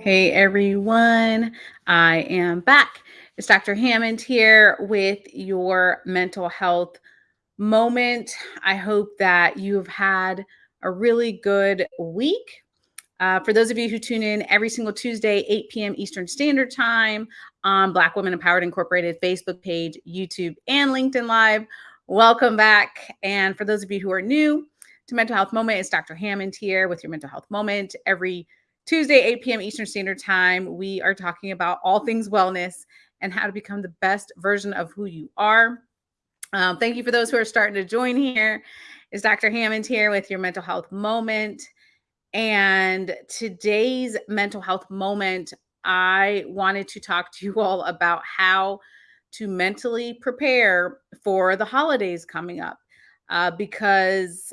Hey everyone, I am back. It's Dr. Hammond here with your mental health moment. I hope that you've had a really good week. Uh, for those of you who tune in every single Tuesday, 8 p.m. Eastern Standard Time on Black Women Empowered Incorporated Facebook page, YouTube, and LinkedIn Live, welcome back. And for those of you who are new to Mental Health Moment, it's Dr. Hammond here with your Mental Health Moment. Every Tuesday, 8 p.m. Eastern Standard Time, we are talking about all things wellness and how to become the best version of who you are. Um, thank you for those who are starting to join here. Is Dr. Hammond here with your mental health moment. And today's mental health moment, I wanted to talk to you all about how to mentally prepare for the holidays coming up uh, because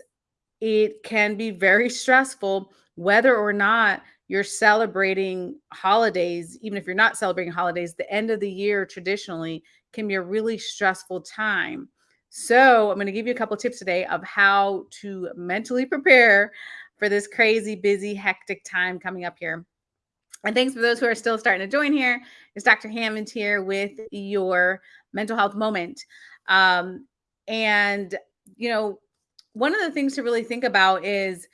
it can be very stressful whether or not you're celebrating holidays, even if you're not celebrating holidays, the end of the year traditionally can be a really stressful time. So, I'm going to give you a couple tips today of how to mentally prepare for this crazy, busy, hectic time coming up here. And thanks for those who are still starting to join here. It's Dr. Hammond here with your mental health moment. Um, and, you know, one of the things to really think about is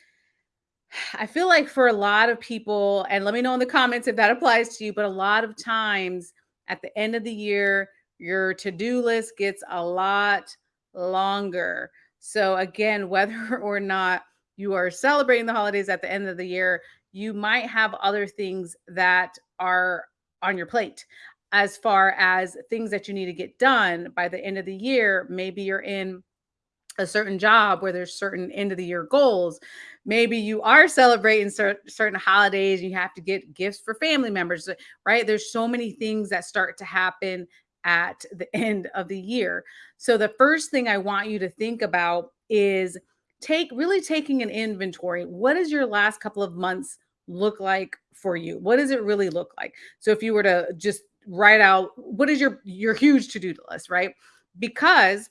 I feel like for a lot of people, and let me know in the comments if that applies to you, but a lot of times at the end of the year, your to do list gets a lot longer. So, again, whether or not you are celebrating the holidays at the end of the year, you might have other things that are on your plate as far as things that you need to get done by the end of the year. Maybe you're in a certain job where there's certain end of the year goals. Maybe you are celebrating cer- certain holidays, you have to get gifts for family members, uh, right? There's so many things that start to happen at the end of the year. So the first thing I want you to think about is take really taking an inventory. What is your last couple of months look like for you? What does it really look like? So if you were to just write out what is your your huge to-do list, right? Because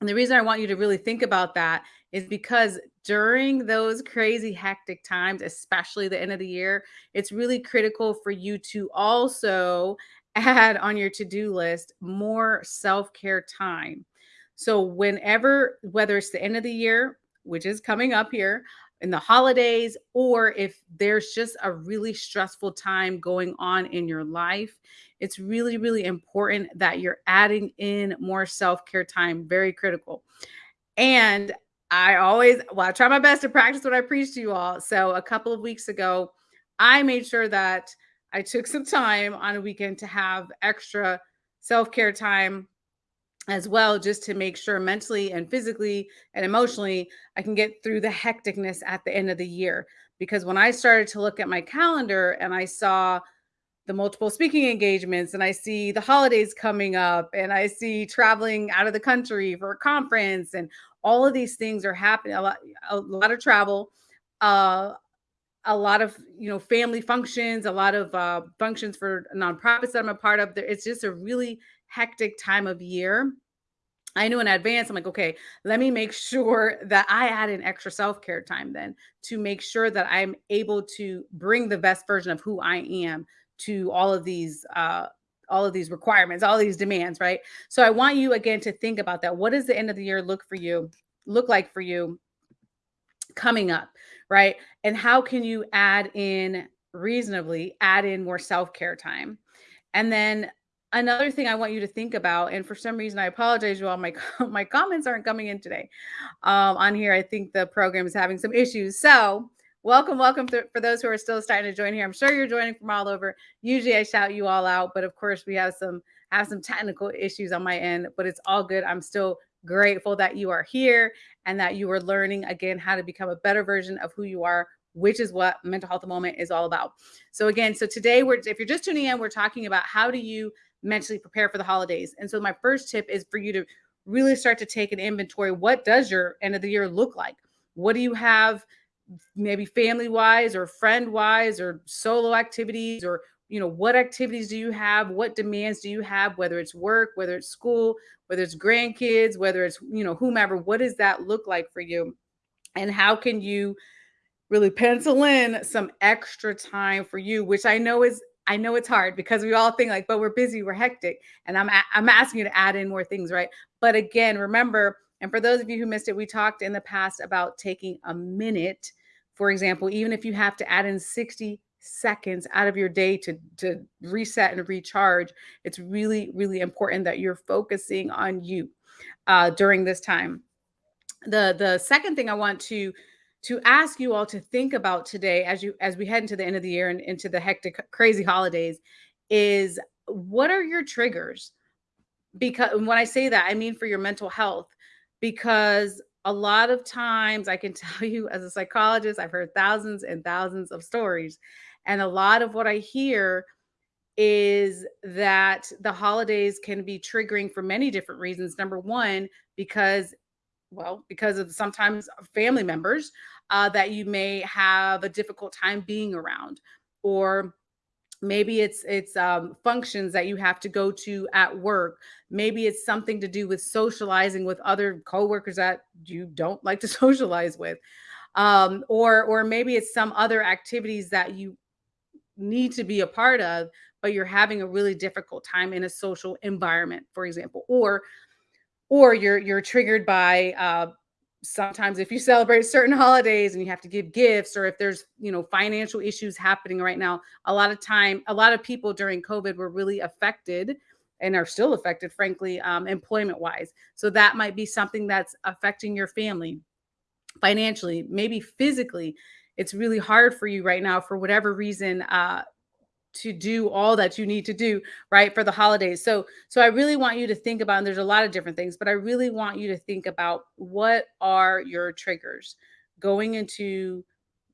and the reason I want you to really think about that is because during those crazy hectic times, especially the end of the year, it's really critical for you to also add on your to-do list more self-care time. So whenever whether it's the end of the year, which is coming up here, in the holidays, or if there's just a really stressful time going on in your life, it's really, really important that you're adding in more self care time. Very critical. And I always, well, I try my best to practice what I preach to you all. So a couple of weeks ago, I made sure that I took some time on a weekend to have extra self care time as well, just to make sure mentally and physically and emotionally I can get through the hecticness at the end of the year. Because when I started to look at my calendar and I saw the multiple speaking engagements and I see the holidays coming up and I see traveling out of the country for a conference and all of these things are happening a lot a lot of travel uh a lot of you know family functions a lot of uh functions for nonprofits that I'm a part of there it's just a really hectic time of year I knew in advance, I'm like, okay, let me make sure that I add an extra self care time then to make sure that I'm able to bring the best version of who I am to all of these uh all of these requirements all these demands right? So i want you again to think about that. What does the end of the year look for you look like for you coming up right? And how can you add in reasonably add in more self-care time? And then another thing i want you to think about and for some reason i apologize you all my my comments aren't coming in today um on here i think the program is having some issues so Welcome, welcome for those who are still starting to join here. I'm sure you're joining from all over. Usually I shout you all out, but of course we have some have some technical issues on my end, but it's all good. I'm still grateful that you are here and that you are learning again how to become a better version of who you are, which is what mental health moment is all about. So again, so today we're if you're just tuning in, we're talking about how do you mentally prepare for the holidays. And so my first tip is for you to really start to take an inventory. What does your end of the year look like? What do you have maybe family wise or friend wise or solo activities or you know, what activities do you have? What demands do you have? Whether it's work, whether it's school, whether it's grandkids, whether it's, you know, whomever, what does that look like for you? And how can you really pencil in some extra time for you, which I know is I know it's hard because we all think like, but we're busy, we're hectic, and I'm I'm asking you to add in more things, right? But again, remember, and for those of you who missed it, we talked in the past about taking a minute, for example, even if you have to add in 60 seconds out of your day to to reset and recharge, it's really really important that you're focusing on you uh, during this time. The the second thing I want to to ask you all to think about today as you as we head into the end of the year and into the hectic crazy holidays is what are your triggers? Because when i say that i mean for your mental health because a lot of times i can tell you as a psychologist i've heard thousands and thousands of stories. And a lot of what i hear is that the holidays can be triggering for many different reasons. Number one because well, because of sometimes family members uh, that you may have a difficult time being around, or maybe it's it's um, functions that you have to go to at work. Maybe it's something to do with socializing with other coworkers that you don't like to socialize with, um, or or maybe it's some other activities that you need to be a part of, but you're having a really difficult time in a social environment, for example, or or you're you're triggered by uh, sometimes if you celebrate certain holidays and you have to give gifts or if there's you know financial issues happening right now a lot of time a lot of people during covid were really affected and are still affected frankly um, employment wise so that might be something that's affecting your family financially maybe physically. It's really hard for you right now for whatever reason uh, to do all that you need to do right for the holidays. So so i really want you to think about and there's a lot of different things but i really want you to think about what are your triggers going into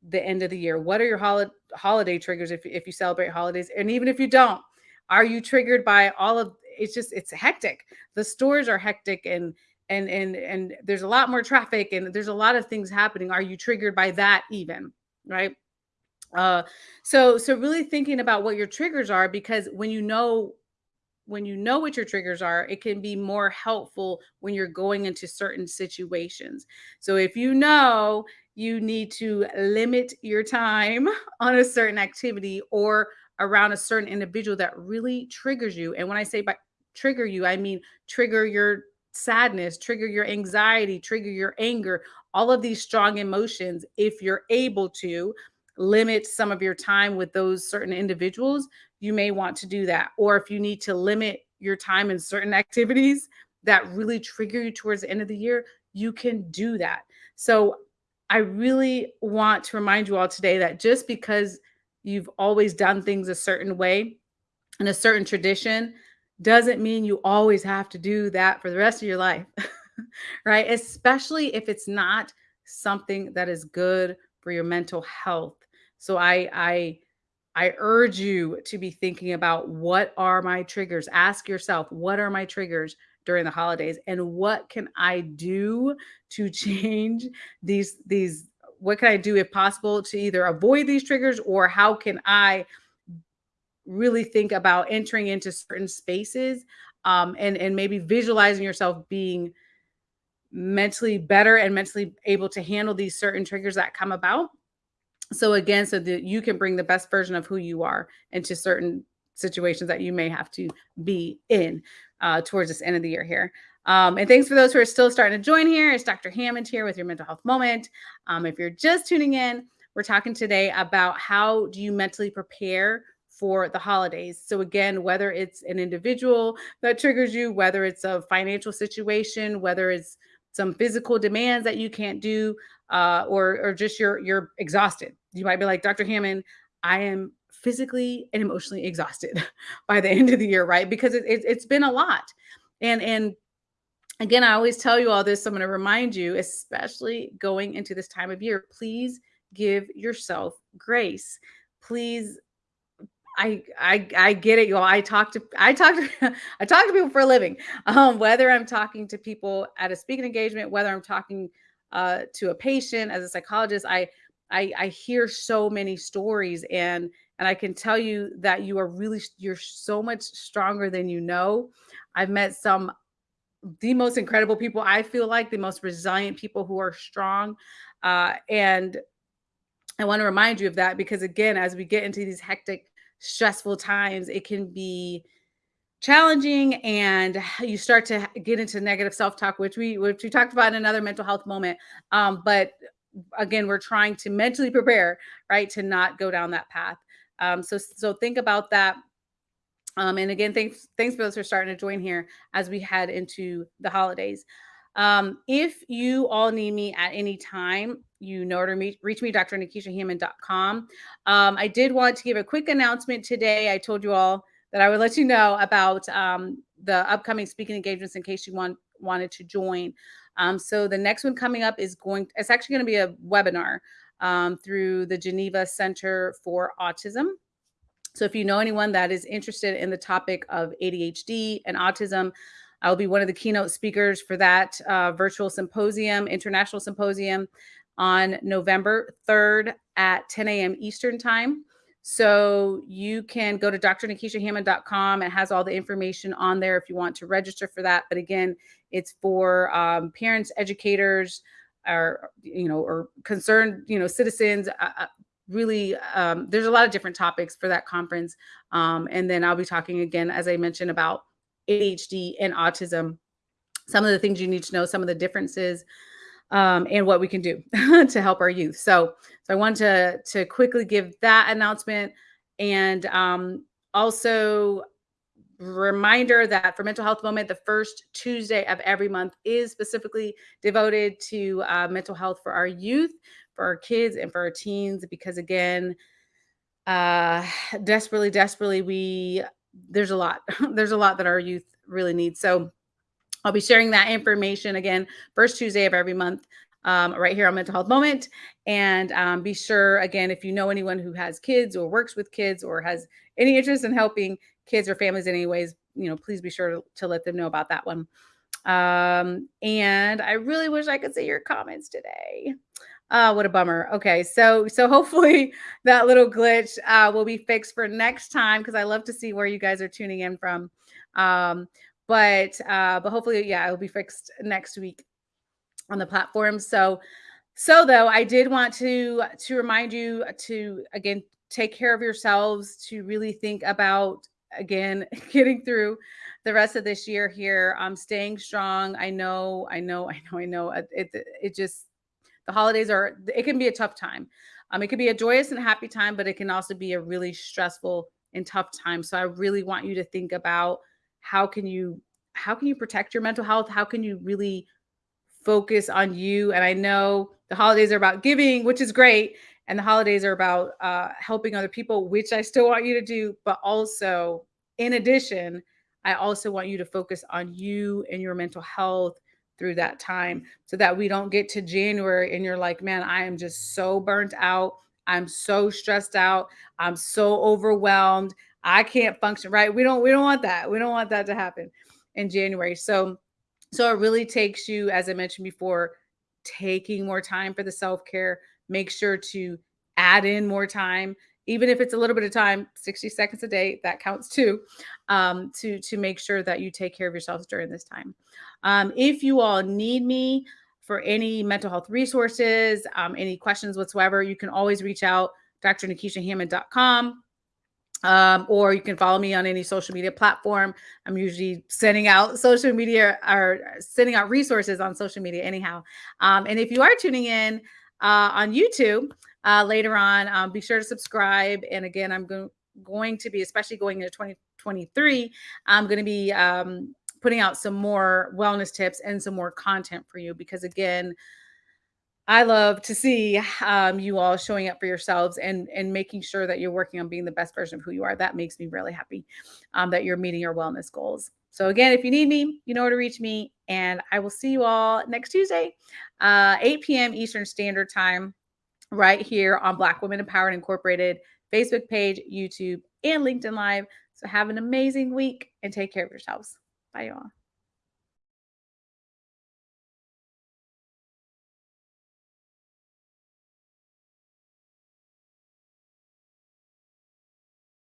the end of the year? What are your hol- holiday triggers if, if you celebrate holidays? And even if you don't are you triggered by all of it's just it's hectic. The stores are hectic and and and and there's a lot more traffic and there's a lot of things happening. Are you triggered by that even right uh, so so really thinking about what your triggers are because when you know when you know what your triggers are, it can be more helpful when you're going into certain situations. So if you know you need to limit your time on a certain activity or around a certain individual that really triggers you. And when I say by trigger you, I mean trigger your sadness, trigger your anxiety, trigger your anger, all of these strong emotions. If you're able to, limit some of your time with those certain individuals, you may want to do that. Or if you need to limit your time in certain activities that really trigger you towards the end of the year, you can do that. So I really want to remind you all today that just because you've always done things a certain way in a certain tradition doesn't mean you always have to do that for the rest of your life. right? Especially if it's not something that is good for your mental health. So I I I urge you to be thinking about what are my triggers? Ask yourself, what are my triggers during the holidays and what can I do to change these these what can I do if possible to either avoid these triggers or how can I really think about entering into certain spaces um, and and maybe visualizing yourself being mentally better and mentally able to handle these certain triggers that come about so again, so that you can bring the best version of who you are into certain situations that you may have to be in uh, towards this end of the year here. Um, and thanks for those who are still starting to join here. It's Dr. Hammond here with your mental health moment. Um, if you're just tuning in, we're talking today about how do you mentally prepare for the holidays. So again, whether it's an individual that triggers you, whether it's a financial situation, whether it's some physical demands that you can't do, uh, or or just you're you're exhausted. You might be like, Dr. Hammond, I am physically and emotionally exhausted by the end of the year, right? Because it, it, it's been a lot. And and again, I always tell you all this. So I'm going to remind you, especially going into this time of year, please give yourself grace. Please I I I get it, y'all. I talk to I talk to I talk to people for a living. Um, whether I'm talking to people at a speaking engagement, whether I'm talking uh, to a patient as a psychologist, I I I hear so many stories and And I can tell you that you are really, you're so much stronger than you know. I've met some the most incredible people. I feel like the most resilient people who are strong. Uh, and I want to remind you of that because, again, as we get into these hectic, stressful times, it can be challenging and you start to get into negative self-talk which we which we talked about in another mental health moment um, but again we're trying to mentally prepare right to not go down that path. Um, so so think about that. Um, and again thanks thanks for those who are starting to join here as we head into the holidays um, if you all need me at any time you know to reach, reach me drnekeshiahammond.com um, i did want to give a quick announcement today i told you all that I would let you know about um, the upcoming speaking engagements in case you want wanted to join. Um, so the next one coming up is going. It's actually going to be a webinar um, through the Geneva Center for Autism. So if you know anyone that is interested in the topic of ADHD and autism, I'll be one of the keynote speakers for that uh, virtual symposium, international symposium on November 3rd at 10 a.m. Eastern time. So you can go to drnekeshiahammond.com. It has all the information on there if you want to register for that. But again, it's for um, parents, educators, or you know, or concerned you know citizens. Uh, uh, really, um, there's a lot of different topics for that conference. Um, and then I'll be talking again, as I mentioned, about ADHD and autism. Some of the things you need to know, some of the differences um, and what we can do to help our youth. So, so I want to to quickly give that announcement, and um, also reminder that for mental health moment the first tuesday of every month is specifically devoted to uh, mental health for our youth for our kids and for our teens because again uh desperately desperately we there's a lot there's a lot that our youth really need so I'll be sharing that information again first Tuesday of every month um, right here on Mental Health Moment. And um, be sure, again, if you know anyone who has kids or works with kids or has any interest in helping kids or families in any ways, you know, please be sure to, to let them know about that one. Um, and I really wish I could see your comments today. Uh, what a bummer. Okay, so so hopefully that little glitch uh, will be fixed for next time because I love to see where you guys are tuning in from. Um, but uh, but hopefully, yeah, it'll be fixed next week on the platform. So so though, I did want to to remind you to again take care of yourselves, to really think about again getting through the rest of this year here. I'm um, staying strong. I know, I know, I know, I know. It, it, it just the holidays are it can be a tough time. Um, it can be a joyous and happy time, but it can also be a really stressful and tough time. So I really want you to think about how can you how can you protect your mental health? How can you really focus on you? And I know the holidays are about giving, which is great, and the holidays are about uh, helping other people, which I still want you to do. But also, in addition, I also want you to focus on you and your mental health through that time so that we don't get to January and you're like, man, I am just so burnt out. I'm so stressed out. I'm so overwhelmed. I can't function right. We don't we don't want that. We don't want that to happen in January. So so it really takes you as I mentioned before taking more time for the self-care. Make sure to add in more time even if it's a little bit of time 60 seconds a day that counts too um, to to make sure that you take care of yourselves during this time um, if you all need me for any mental health resources um, any questions whatsoever you can always reach out drnekeshiahammond.com um, or you can follow me on any social media platform. I'm usually sending out social media or sending out resources on social media anyhow. Um, and if you are tuning in uh, on YouTube uh, later on, um, be sure to subscribe. And again, I'm go going to be, especially going into 2023, I'm going to be um, putting out some more wellness tips and some more content for you because again, I love to see um, you all showing up for yourselves and and making sure that you're working on being the best version of who you are. That makes me really happy um, that you're meeting your wellness goals. So again, if you need me, you know where to reach me, and I will see you all next Tuesday, uh, 8 p.m. Eastern Standard Time, right here on Black Women Empowered Incorporated Facebook page, YouTube, and LinkedIn Live. So have an amazing week and take care of yourselves. Bye, y'all.